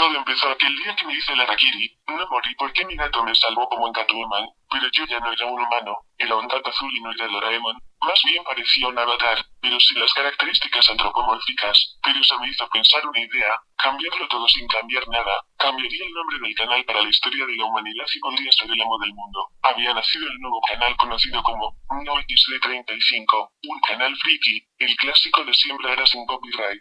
Todo empezó aquel día que me hice el Arakiri. No morí porque mi gato me salvó como en Catwoman, pero yo ya no era un humano, era un gato azul y no era Doraemon. Más bien parecía un avatar, pero sin las características antropomórficas. Pero eso me hizo pensar una idea, cambiarlo todo sin cambiar nada. Cambiaría el nombre del canal para la historia de la humanidad y podría ser el amo del mundo. Había nacido el nuevo canal conocido como No XD35, un canal friki, el clásico de siempre era sin copyright.